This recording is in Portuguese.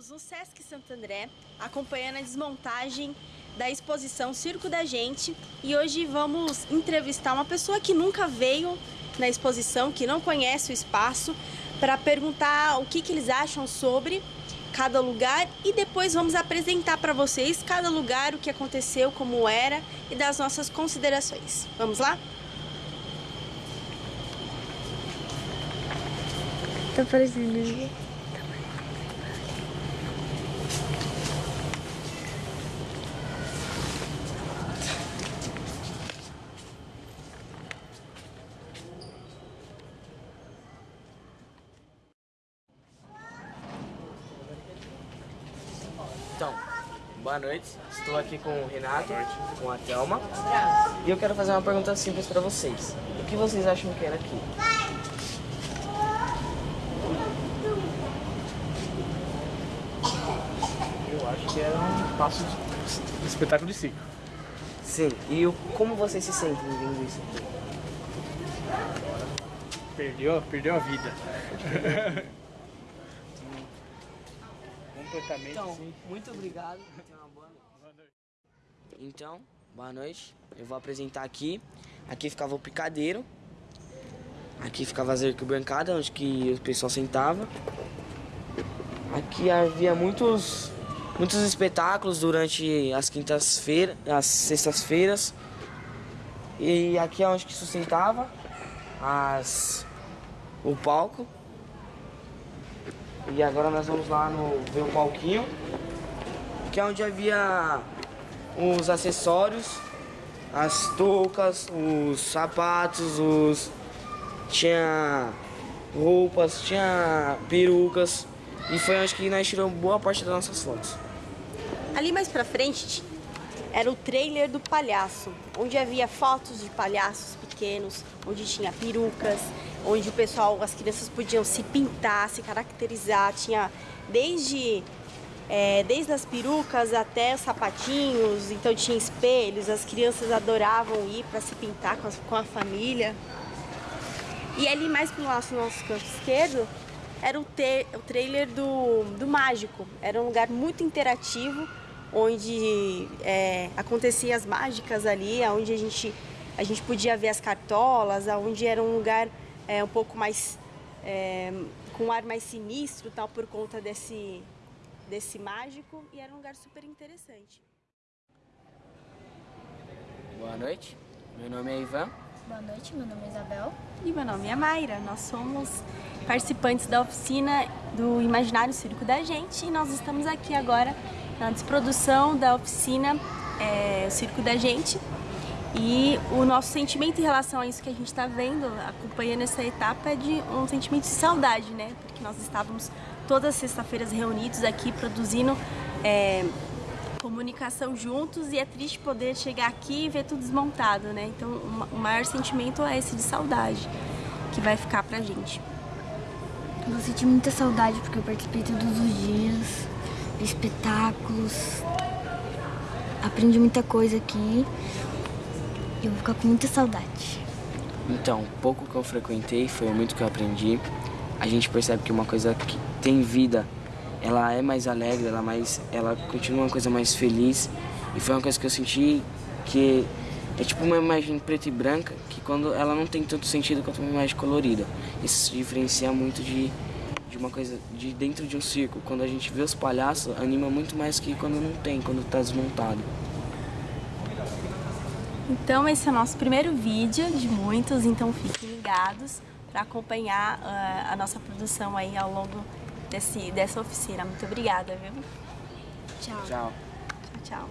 estamos no Sesc Santo André, acompanhando a desmontagem da exposição Circo da Gente e hoje vamos entrevistar uma pessoa que nunca veio na exposição, que não conhece o espaço, para perguntar o que, que eles acham sobre cada lugar e depois vamos apresentar para vocês cada lugar, o que aconteceu, como era e das nossas considerações. Vamos lá? Tá parecendo. Então, boa noite. Estou aqui com o Renato, com a Thelma. E eu quero fazer uma pergunta simples para vocês. O que vocês acham que era aqui? Eu acho que era um passo de, de espetáculo de circo. Sim, e o, como vocês se sentem vendo isso aqui? Perdeu, perdeu a vida. Completamente Então, sim. muito obrigado. Tenha uma boa noite. Então, boa noite. Eu vou apresentar aqui. Aqui ficava o picadeiro. Aqui ficava as arquibancadas, onde que o pessoal sentava. Aqui havia muitos, muitos espetáculos durante as quintas-feiras, as sextas-feiras. E aqui é onde que sustentava as, o palco. E agora nós vamos lá no ver o palquinho, que é onde havia os acessórios, as toucas, os sapatos, os tinha roupas, tinha perucas e foi onde que nós tiramos boa parte das nossas fotos. Ali mais pra frente era o trailer do palhaço, onde havia fotos de palhaços pequenos, onde tinha perucas, onde o pessoal, as crianças podiam se pintar, se caracterizar, tinha desde é, desde as perucas até os sapatinhos, então tinha espelhos, as crianças adoravam ir para se pintar com, as, com a família. E ali mais pro nosso, nosso canto esquerdo era o, o trailer do, do Mágico. Era um lugar muito interativo, onde é, aconteciam as mágicas ali, onde a gente, a gente podia ver as cartolas, onde era um lugar é, um pouco mais... É, com um ar mais sinistro, tal, por conta desse, desse mágico, e era um lugar super interessante. Boa noite, meu nome é Ivan. Boa noite, meu nome é Isabel. E meu nome é Mayra, nós somos participantes da oficina do Imaginário Circo da Gente e nós estamos aqui agora na desprodução da oficina é, Circo da Gente e o nosso sentimento em relação a isso que a gente está vendo, acompanhando essa etapa, é de um sentimento de saudade, né? Porque nós estávamos todas as sextas-feiras reunidos aqui produzindo é, comunicação juntos e é triste poder chegar aqui e ver tudo desmontado, né? Então o maior sentimento é esse de saudade que vai ficar pra gente. Eu vou sentir muita saudade porque eu participei todos os dias, espetáculos, aprendi muita coisa aqui eu vou ficar com muita saudade. Então, pouco que eu frequentei foi muito que eu aprendi. A gente percebe que uma coisa que tem vida, ela é mais alegre, ela, é mais, ela continua uma coisa mais feliz. E foi uma coisa que eu senti que é tipo uma imagem preta e branca, que quando ela não tem tanto sentido quanto uma imagem colorida. Isso se diferencia muito de, de uma coisa de dentro de um circo. Quando a gente vê os palhaços, anima muito mais que quando não tem, quando tá desmontado. Então esse é o nosso primeiro vídeo de muitos, então fiquem ligados para acompanhar uh, a nossa produção aí ao longo desse, dessa oficina. Muito obrigada, viu? Tchau. Tchau. Tchau, tchau.